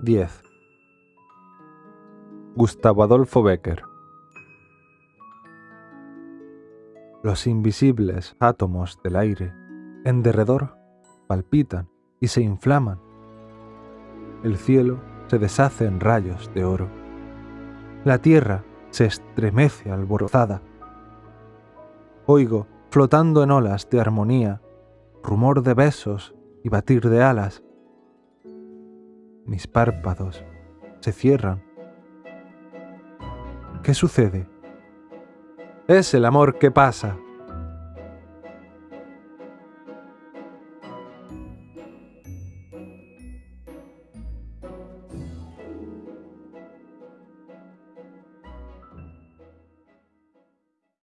10. Gustavo Adolfo Becker Los invisibles átomos del aire en derredor palpitan y se inflaman. El cielo se deshace en rayos de oro. La tierra se estremece alborozada. Oigo, flotando en olas de armonía, rumor de besos y batir de alas. Mis párpados se cierran. ¿Qué sucede? Es el amor que pasa.